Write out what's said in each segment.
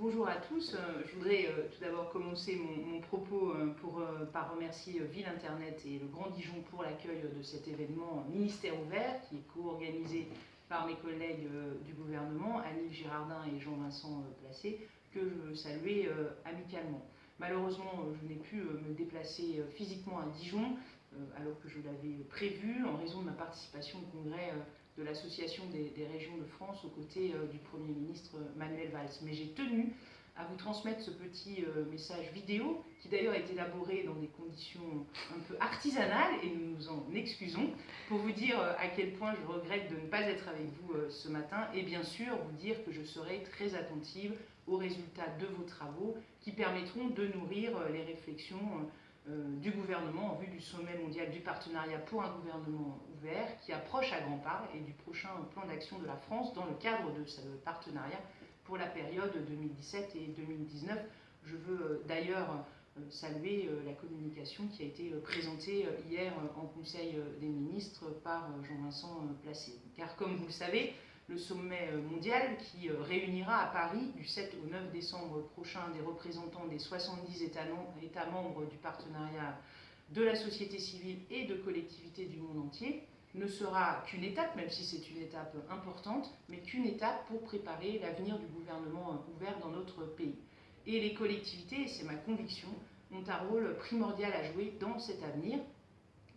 Bonjour à tous. Euh, je voudrais euh, tout d'abord commencer mon, propos euh, par remercier Ville Internet et le Grand Dijon pour l'accueil de cet événement Ministère ouvert qui est co-organisé par mes collègues du gouvernement, Annie Girardin et Jean-Vincent Placé, que je veux saluer amicalement. Malheureusement, je n'ai pu me déplacer physiquement à Dijon alors que je l'avais prévu en raison de ma participation au congrès de l'Association des, régions de France aux côtés euh, du Premier ministre Manuel Valls. Mais j'ai tenu à vous transmettre ce petit euh, message vidéo, qui d'ailleurs est élaboré dans des conditions un peu artisanales, et nous nous en excusons, pour vous dire euh, à quel point je regrette de ne pas être avec vous ce matin, et bien sûr vous dire que je serai très attentive aux résultats de vos travaux, qui permettront de nourrir les réflexions euh, du gouvernement en vue du sommet mondial du partenariat pour un gouvernement ouvert qui approche à grands pas et du prochain plan d'action de la France dans le cadre de ce partenariat pour la période 2017 et 2019. Je veux euh, d'ailleurs euh, saluer la communication qui a été présentée hier en Conseil des ministres par Jean-Vincent Placé. Car comme vous le savez, le sommet euh, mondial qui euh, réunira à Paris du 7 au 9 décembre prochain des représentants des 70 États, membres du partenariat de la société civile et de collectivités du monde entier, ne sera qu'une étape, même si c'est une étape importante, mais qu'une étape pour préparer l'avenir du gouvernement euh, ouvert dans notre pays. Et les collectivités, et c'est ma conviction, ont un rôle primordial à jouer dans cet avenir,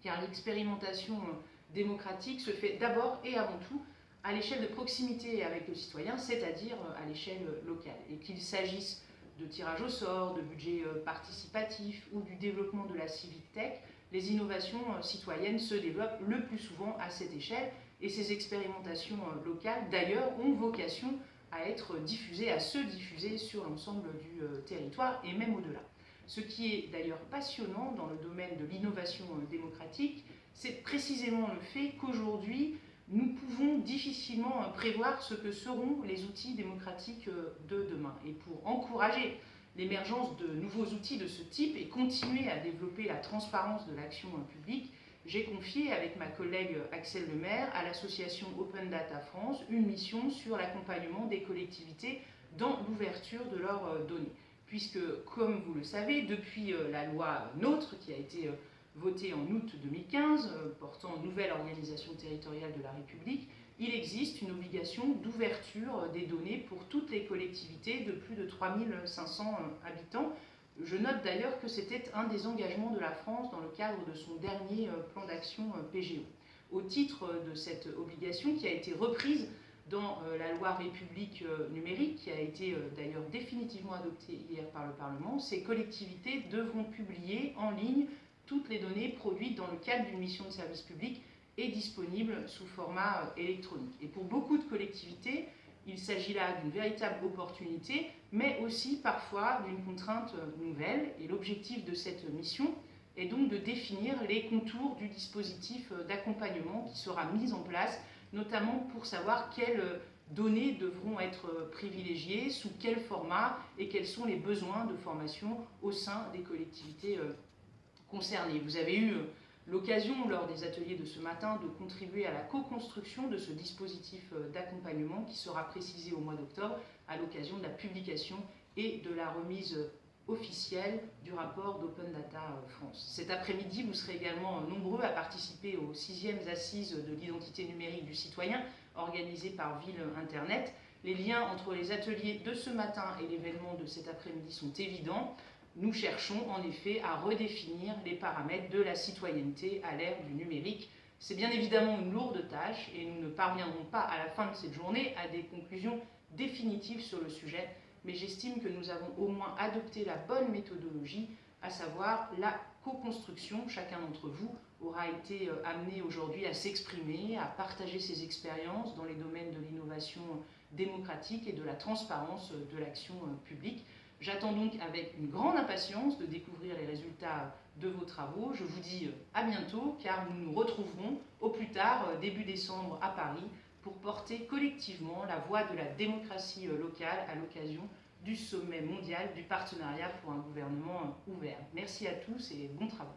car l'expérimentation démocratique se fait d'abord et avant tout à l'échelle de proximité avec le citoyen, c'est-à-dire euh, à l'échelle locale. Et qu'il s'agisse de tirage au sort, de budget euh, participatif ou du développement de la civic tech, les innovations euh, citoyennes se développent le plus souvent à cette échelle et ces expérimentations locales, d'ailleurs, ont vocation à être diffusées, à se diffuser sur l'ensemble du territoire et même au-delà. Ce qui est d'ailleurs passionnant dans le domaine de l'innovation démocratique, c'est précisément le fait qu'aujourd'hui, nous pouvons difficilement prévoir ce que seront les outils démocratiques euh, de demain. Et pour encourager l'émergence de nouveaux outils de ce type et continuer à développer la transparence de l'action publique, j'ai confié avec ma collègue Axel Lemaire à l'association Open Data France une mission sur l'accompagnement des collectivités dans l'ouverture de leurs euh, données. Puisque, comme vous le savez, depuis euh, la loi NOTRe qui a été voté en août 2015, euh, portant nouvelle organisation territoriale de la République, il existe une obligation d'ouverture des données pour toutes les collectivités de plus de 3500 euh, habitants. Je note d'ailleurs que c'était un des engagements de la France dans le cadre de son dernier euh, plan d'action PGO. Au titre de cette obligation qui a été reprise dans la loi République numérique, qui a été d'ailleurs définitivement adoptée hier par le Parlement, ces collectivités devront publier en ligne toutes les données produites dans le cadre d'une mission de service public et disponibles sous format euh, électronique. Et pour beaucoup de collectivités, il s'agit là d'une véritable opportunité, mais aussi parfois d'une contrainte euh, nouvelle. Et l'objectif de cette mission est donc de définir les contours du dispositif euh, d'accompagnement qui sera mis en place, notamment pour savoir quelles données devront être privilégiées, sous quel format et quels sont les besoins de formation au sein des collectivités concernés. Vous avez eu euh, l'occasion, lors des ateliers de ce matin, de contribuer à la co-construction de ce dispositif euh, d'accompagnement qui sera précisé au mois d'octobre à l'occasion de la publication et de la remise euh, officielle du rapport d'Open Data France. Cet après-midi, vous serez également nombreux à participer aux sixièmes assises de l'identité numérique du citoyen organisées par Ville Internet. Les liens entre les ateliers de ce matin et l'événement de cet après-midi sont évidents nous cherchons en effet à redéfinir les paramètres de la citoyenneté à l'ère du numérique. C'est bien évidemment une lourde tâche et nous ne parviendrons pas à la fin de cette journée à des conclusions définitives sur le sujet, mais j'estime que nous avons au moins adopté la bonne méthodologie, à savoir la co-construction. Chacun d'entre vous aura été euh, amené aujourd'hui à s'exprimer, à partager ses expériences dans les domaines de l'innovation démocratique et de la transparence de l'action euh, publique. J'attends donc avec une grande impatience de découvrir les résultats de vos travaux. Je vous dis euh, à bientôt car nous nous retrouverons au plus tard euh, début décembre à Paris pour porter collectivement la voix de la démocratie euh, locale à l'occasion du sommet mondial du partenariat pour un gouvernement ouvert. Merci à tous et bon travail.